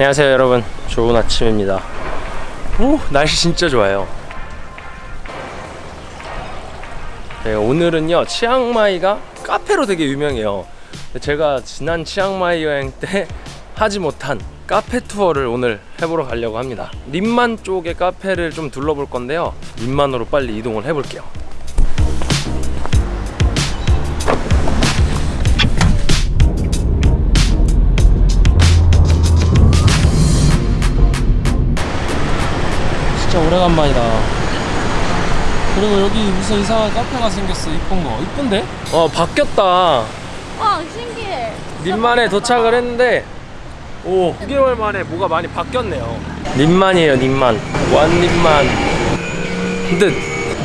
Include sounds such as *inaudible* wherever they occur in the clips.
안녕하세요 여러분. 좋은 아침입니다. 오 날씨 진짜 좋아요. 네, 오늘은요 치앙마이가 카페로 되게 유명해요. 제가 지난 치앙마이 여행 때 하지 못한 카페 투어를 오늘 해보러 가려고 합니다. 림만 쪽의 카페를 좀 둘러볼 건데요. 림만으로 빨리 이동을 해볼게요 진짜 오래간만이다. 그리고 여기 무슨 이상한 카페가 생겼어 이쁜 거 이쁜데? 어 바뀌었다. 와 신기해. 림만에 도착을 했는데 오 9개월 만에 뭐가 많이 바뀌었네요. 림만이에요 림만. 완림만. 근데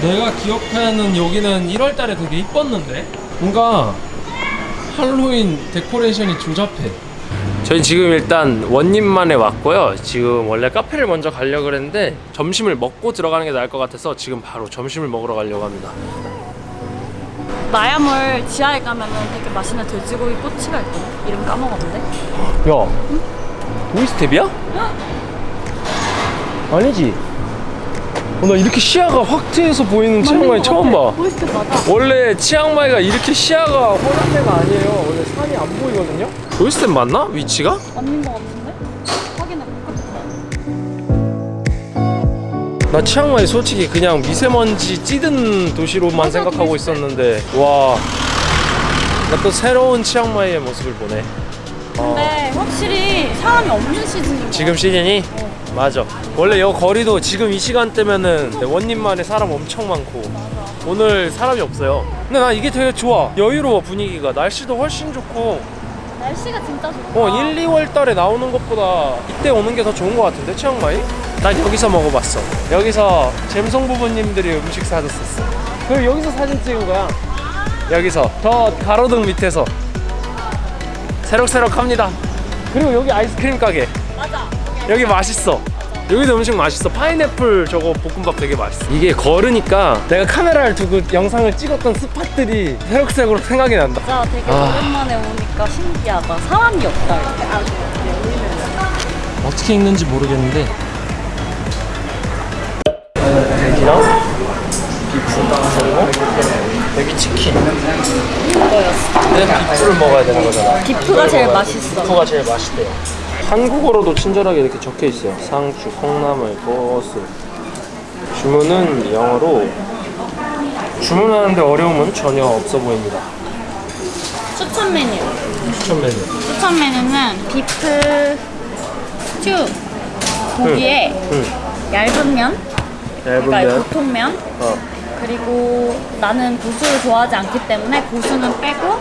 내가 기억하는 여기는 1월달에 되게 이뻤는데? 뭔가 할로윈 데코레이션이 조잡해 저희 지금 일단 원님만에 왔고요. 지금 원래 카페를 먼저 가려고 그랬는데 점심을 먹고 들어가는 게 나을 것 같아서 지금 바로 점심을 먹으러 가려고 합니다. 마야몰 지하에 가면 은 되게 맛있는 돼지고기 꼬치가 있거든. 이름 까먹었는데. 야 도이수텝이야? 아니지? 어, 나 이렇게 시야가 확 트여서 보이는 치앙마이 처음 봐. 원래 치앙마이가 이렇게 시야가 훤한 데가 아니에요. 원래 산이 안 보이거든요 도이수텝 맞나? 위치가? 맞는 거 같은데? 확인해볼까? 나 치앙마이 솔직히 그냥 미세먼지 찌든 도시로만 맞아, 생각하고 있었는데 와 나 또 새로운 치앙마이의 모습을 보네 어, 근데 확실히 사람이 없는 시즌인 거 지금 시즌이? 어. 맞아 원래 여 거리도 지금 이 시간대면은 원님만에 사람 엄청 많고 오늘 사람이 없어요 근데 나 이게 되게 좋아 여유로워 분위기가 날씨도 훨씬 좋고 날씨가 진짜 좋다. 어 1, 2월 달에 나오는 것보다 이때 오는 게 더 좋은 것 같은데 치앙마이? 난 여기서 먹어봤어. 여기서 잼송 부부님들이 음식 사줬었어. 그리고 여기서 사진 찍은 거야. 여기서. 저 가로등 밑에서. 새록새록합니다. 그리고 여기 아이스크림 가게. 맞아. 여기 맛있어 여기도 음식 맛있어 파인애플 저거 볶음밥 되게 맛있어 이게 걸으니까 내가 카메라를 두고 영상을 찍었던 spot들이 새록새록 생각이 난다 진짜 되게 아. 오랜만에 오니까 신기하다. 사람이 없다. 어떻게 읽는지 모르겠는데 돼지랑 비프 그리고 여기 치킨 이거였어. 내가 비프를 먹어야 되는 거잖아 디프가 제일 맛있어. 비프가 제일 맛있대요 한국어로도 친절하게 이렇게 적혀 있어요. 상추, 콩나물, 버스 주문은 영어로 주문하는데 어려움은 전혀 없어 보입니다. 추천 메뉴. 추천 메뉴. 추천 메뉴는 beef stew. 고기에 응 얇은 면, 얇은 그러니까 면. 보통 면, 어. 그리고 나는 고수를 좋아하지 않기 때문에 고수는 빼고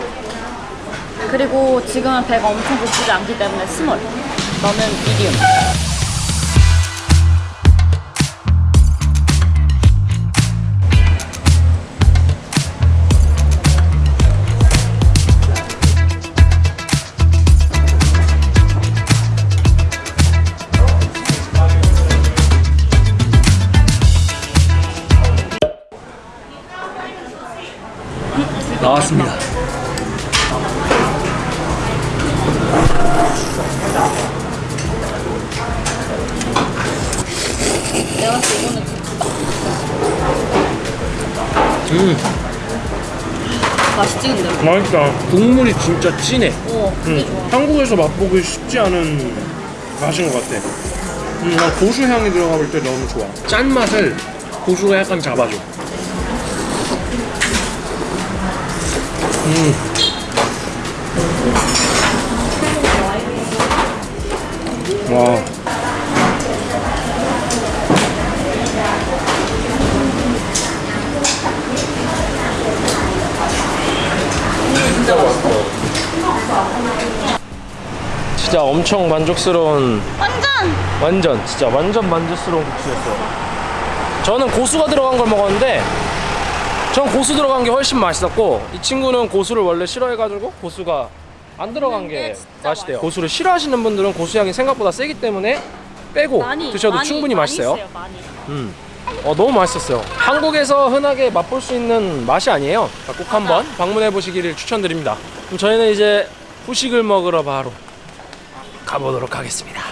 그리고 지금은 배가 엄청 고프지 않기 때문에 small 너는 medium 나왔습니다 내가 이거는 음. 맛있지 근데? 맛있다. 국물이 진짜 진해. 오 그게 좋아. 한국에서 맛보기 쉽지 않은 맛인 것 같아. 음, 난 고수 향이 들어가 볼 때 너무 좋아. 짠맛을 고수가 약간 잡아줘. 와. 진짜 맛있어 진짜 엄청 만족스러운 완전! 완전 진짜 완전 만족스러운 국수였어요. 저는 고수가 들어간 걸 먹었는데 전 고수 들어간 게 훨씬 맛있었고 이 친구는 고수를 원래 싫어해가지고 고수가 안 들어간 게 진짜 맛있대요. 고수를 싫어하시는 분들은 고수향이 생각보다 세기 때문에 빼고 많이 드셔도 많이, 충분히 많이 맛있어요. 음. 어, 너무 맛있었어요. 한국에서 흔하게 맛볼 수 있는 맛이 아니에요. 꼭 한번 방문해 보시기를 추천드립니다. 그럼 저희는 이제 후식을 먹으러 바로 가보도록 하겠습니다.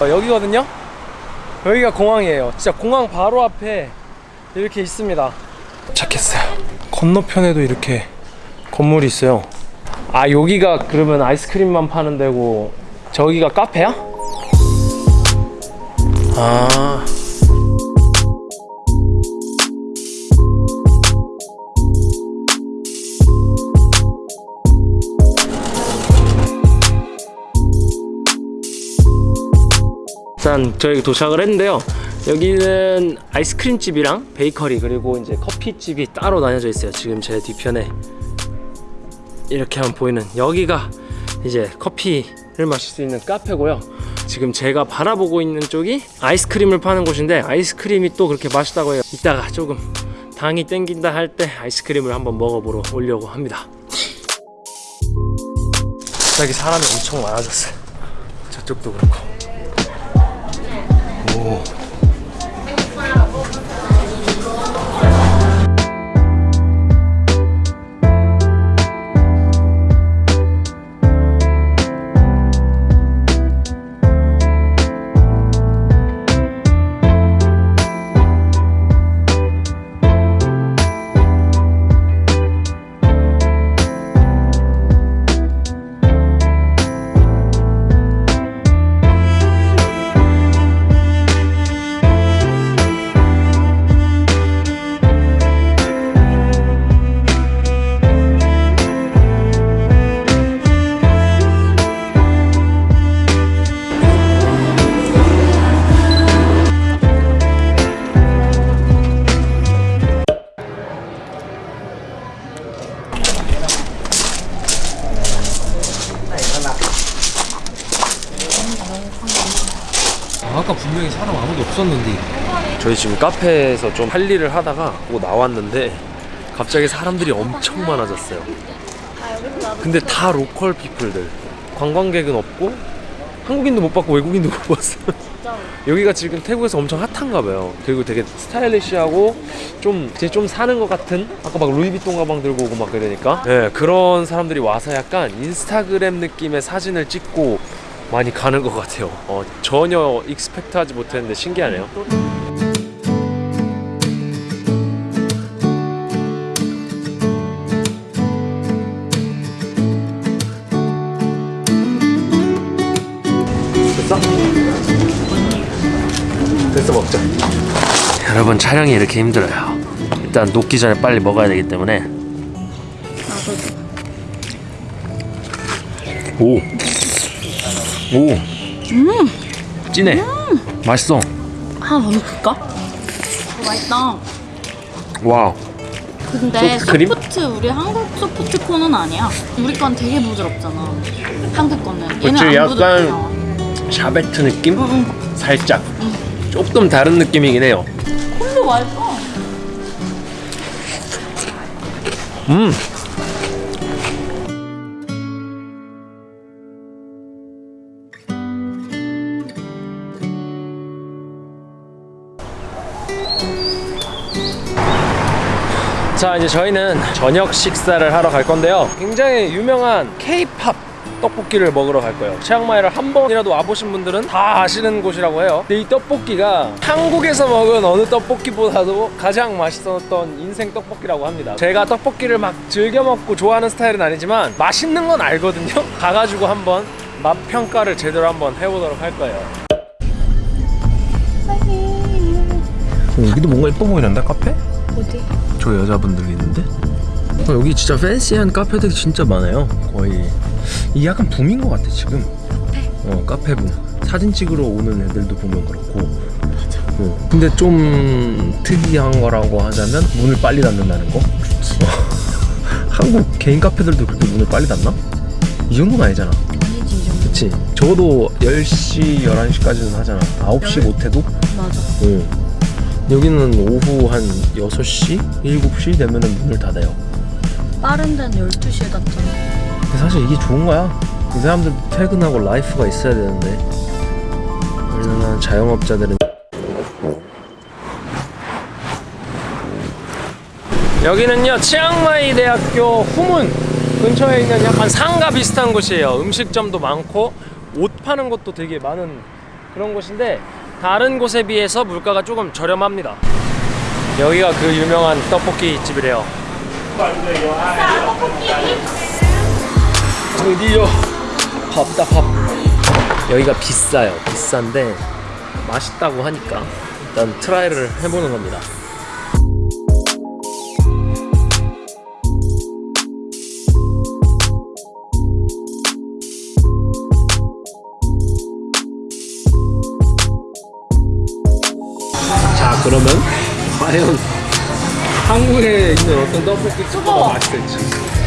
어, 여기거든요? 여기가 공항이에요. 진짜 공항 바로 앞에 이렇게 있습니다. 도착했어요. 건너편에도 이렇게 건물이 있어요. 아 여기가 그러면 아이스크림만 파는 데고 저기가 카페야? 아... 일단 저희 도착을 했는데요. 여기는 아이스크림 집이랑 베이커리 그리고 이제 커피 집이 따로 나뉘어져 있어요. 지금 제 뒤편에 이렇게 하면 보이는 여기가 이제 커피를 마실 수 있는 카페고요. 지금 제가 바라보고 있는 쪽이 아이스크림을 파는 곳인데 아이스크림이 또 그렇게 맛있다고 해요. 이따가 조금 당이 땡긴다 할 때 아이스크림을 한번 먹어보러 오려고 합니다. 갑자기 사람이 엄청 많아졌어요. 저쪽도 그렇고. 오. 아까 분명히 사람 아무도 없었는데. 저희 지금 카페에서 좀 할 일을 하다가 뭐 나왔는데 갑자기 사람들이 엄청 많아졌어요. 근데 다 로컬 피플들. 관광객은 없고 한국인도 못 봤고 외국인도 못 봤어 *laughs* 여기가 지금 태국에서 엄청 핫한가 봐요. 그리고 되게 스타일리시하고 좀 이제 좀 사는 것 같은? 아까 막 루이비통 가방 들고 오고 막 그러니까? 네, 그런 사람들이 와서 약간 인스타그램 느낌의 사진을 찍고 많이 가는 것 같아요. 어, 전혀 익스펙트하지 못했는데 신기하네요. 됐어? 됐어 먹자. 여러분 촬영이 이렇게 힘들어요. 일단 녹기 전에 빨리 먹어야 되기 때문에. 오. 오. 진해. 맛있어. 하나 더 넣을까? 맛있다. wow. 근데? soft 우리 한국 soft cone은 아니야. 우리 건 되게 부드럽잖아. 한국 거는 얘는 그치, 안 약간- 부드럽잖아. 샤베트 느낌? 응, 살짝. 조금 다른 느낌이긴 해요. 응. cone도 맛있어. 음. 자 이제 저희는 저녁 식사를 하러 갈 건데요. 굉장히 유명한 K-팝 떡볶이를 먹으러 갈 거예요. 치앙마이를 한 번이라도 와보신 분들은 다 아시는 곳이라고 해요. 근데 이 떡볶이가 한국에서 먹은 어느 떡볶이보다도 가장 맛있었던 인생 떡볶이라고 합니다. 제가 떡볶이를 막 즐겨 먹고 좋아하는 스타일은 아니지만 맛있는 건 알거든요. *laughs* 가가지고 한번 맛 평가를 제대로 한번 해보도록 할 거예요. 여기도 뭔가 예뻐 보이는데 카페? 어디? 저 여자분들 있는데? 어, 여기 진짜 팬시한 카페들이 진짜 많아요. 거의 이게 약간 붐인 것 같아 지금. 어 카페 붐. 사진 찍으러 오는 애들도 보면 그렇고. 어, 근데 좀 특이한 거라고 하자면 문을 빨리 닫는다는 거. 어, *laughs* 한국 개인 카페들도 그렇게 문을 빨리 닫나? 이 정도는 아니잖아. 아니지 이 정도. 그치? 적어도 10시, 11시까지는 하잖아. 9시 못해도? 맞아. 어. 여기는 오후 한 6시, 7시 되면은 문을 닫아요. 빠른 데는 12시에 닫잖아. 근데 사실 이게 좋은 거야. 이 사람들 퇴근하고 life가 있어야 되는데. 얼마나 자영업자들은. 여기는요, 치앙마이 대학교 후문 근처에 있는 약간 상가 비슷한 곳이에요. 음식점도 많고, 옷 파는 것도 되게 많은 그런 곳인데 다른 곳에 비해서 물가가 조금 저렴합니다. 여기가 그 유명한 떡볶이 집이래요. 드디어 밥다 밥. 여기가 비싸요. 비싼데 맛있다고 하니까 일단 트라이를 해보는 겁니다. 그러면 과연 한국에 있는 어떤 떡볶이 집보다 뜨거워. 맛있을지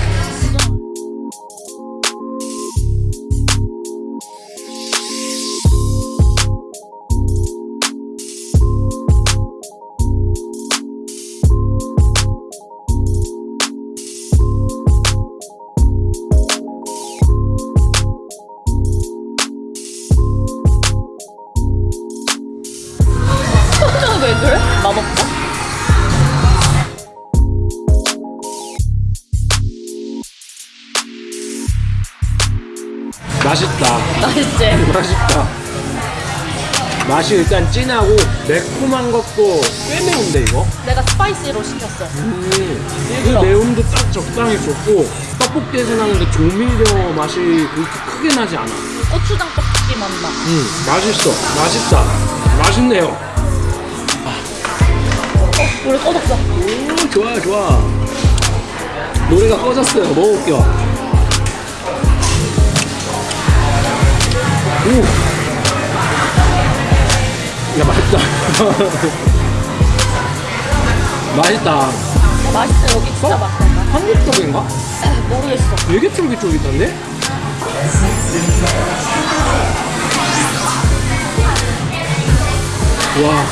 맛이 일단 진하고 매콤한 것도 꽤 매운데 이거 내가 스파이시로 시켰어. 음, 그 매움도 딱 적당히 좋고 떡볶이에서 나는 그 조미료 맛이 그렇게 크게 나지 않아 고추장 떡볶이 맛 나. 음 맛있어 맛있다 맛있네요 우리 꺼졌어. 오 좋아 좋아 노래가 꺼졌어요 먹어볼게요 오. 야 맛있다 *laughs* 맛있다 맛있어 여기 진짜 맛있다. 한국 떡인가? 모르겠어. 되게 쫄깃쫄깃한데? 와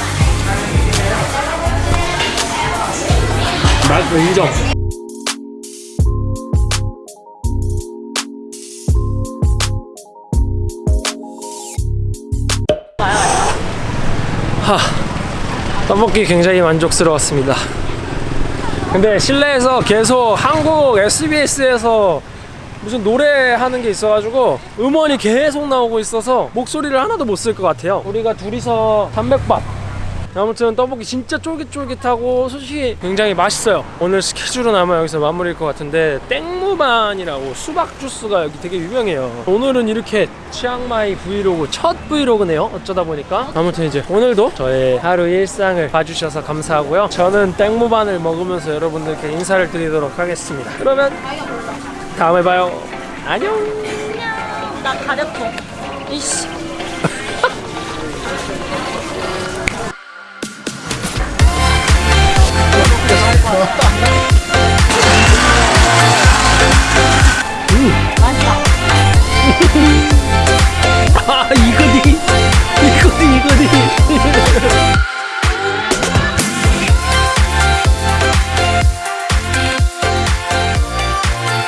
맛있어 인정 하 *laughs* 떡볶이 굉장히 만족스러웠습니다. 근데 실내에서 계속 한국 SBS에서 무슨 노래하는 게 있어가지고 음원이 계속 나오고 있어서 목소리를 하나도 못 쓸 것 같아요. 우리가 둘이서 담백밥 아무튼 떡볶이 진짜 쫄깃쫄깃하고 솔직히 굉장히 맛있어요. 오늘 스케줄은 아마 여기서 마무리일 것 같은데 แตงโมปั่น이라고 수박 주스가 여기 되게 유명해요. 오늘은 이렇게 치앙마이 브이로그 첫 vlog네요. 어쩌다 보니까. 아무튼 이제 오늘도 저의 하루 일상을 봐주셔서 감사하고요. 저는 แตงโมปั่น을 먹으면서 여러분들께 인사를 드리도록 하겠습니다. 그러면 다음에 봐요. 안녕. 나 가렵고. 이씨.